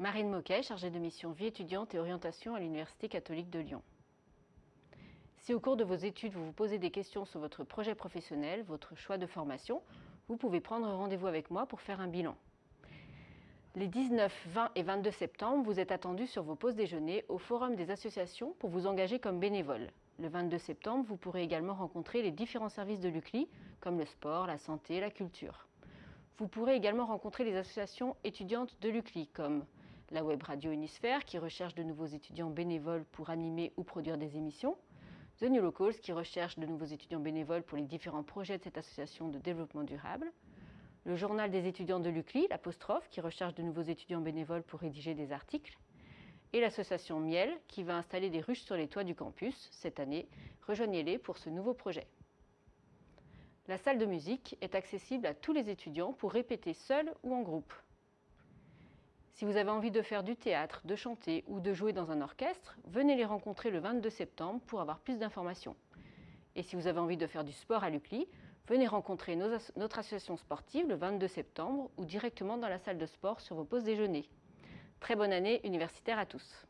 Marine Moquet, chargée de mission vie étudiante et orientation à l'Université catholique de Lyon. Si au cours de vos études, vous vous posez des questions sur votre projet professionnel, votre choix de formation, vous pouvez prendre rendez-vous avec moi pour faire un bilan. Les 19, 20 et 22 septembre, vous êtes attendus sur vos pauses déjeuner au Forum des associations pour vous engager comme bénévole. Le 22 septembre, vous pourrez également rencontrer les différents services de l'UCLI, comme le sport, la santé, la culture. Vous pourrez également rencontrer les associations étudiantes de l'UCLI, comme la web radio Unisphère, qui recherche de nouveaux étudiants bénévoles pour animer ou produire des émissions, The New Locals, qui recherche de nouveaux étudiants bénévoles pour les différents projets de cette association de développement durable, le journal des étudiants de l'UCLI, l'apostrophe, qui recherche de nouveaux étudiants bénévoles pour rédiger des articles, et l'association Miel, qui va installer des ruches sur les toits du campus cette année. Rejoignez-les pour ce nouveau projet. La salle de musique est accessible à tous les étudiants pour répéter seul ou en groupe. Si vous avez envie de faire du théâtre, de chanter ou de jouer dans un orchestre, venez les rencontrer le 22 septembre pour avoir plus d'informations. Et si vous avez envie de faire du sport à l'UCLI, venez rencontrer notre association sportive le 22 septembre ou directement dans la salle de sport sur vos pauses déjeuner. Très bonne année universitaire à tous